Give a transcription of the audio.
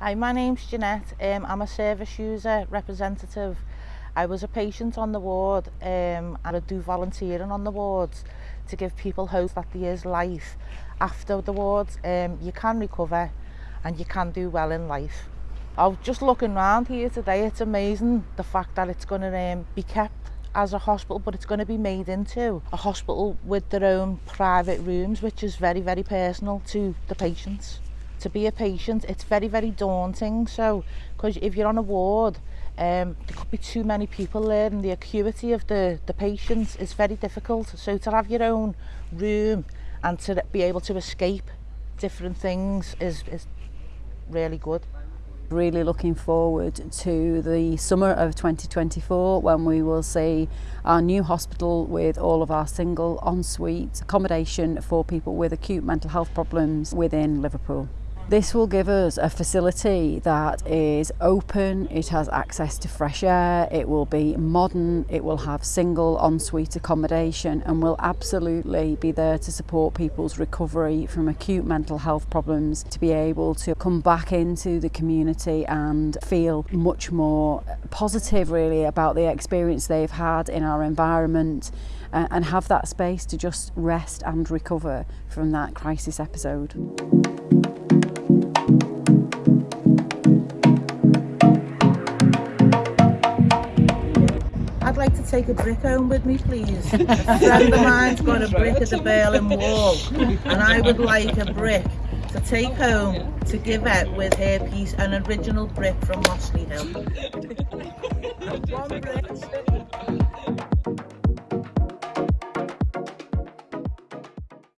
Hi, my name's Jeanette. Um, I'm a service user representative. I was a patient on the ward um, and I do volunteering on the wards to give people hope that there is life after the wards. Um, you can recover and you can do well in life. I was just looking around here today, it's amazing the fact that it's going to um, be kept as a hospital but it's going to be made into a hospital with their own private rooms which is very very personal to the patients to be a patient, it's very, very daunting. So, because if you're on a ward, um, there could be too many people there and the acuity of the, the patients is very difficult. So to have your own room and to be able to escape different things is, is really good. Really looking forward to the summer of 2024 when we will see our new hospital with all of our single ensuite accommodation for people with acute mental health problems within Liverpool. This will give us a facility that is open, it has access to fresh air, it will be modern, it will have single ensuite accommodation and will absolutely be there to support people's recovery from acute mental health problems to be able to come back into the community and feel much more positive really about the experience they've had in our environment uh, and have that space to just rest and recover from that crisis episode. I'd like to take a brick home with me, please. A friend of mine's got a brick at the Berlin Wall, and I would like a brick to take home to give out with her piece, an original brick from Mossley Hill.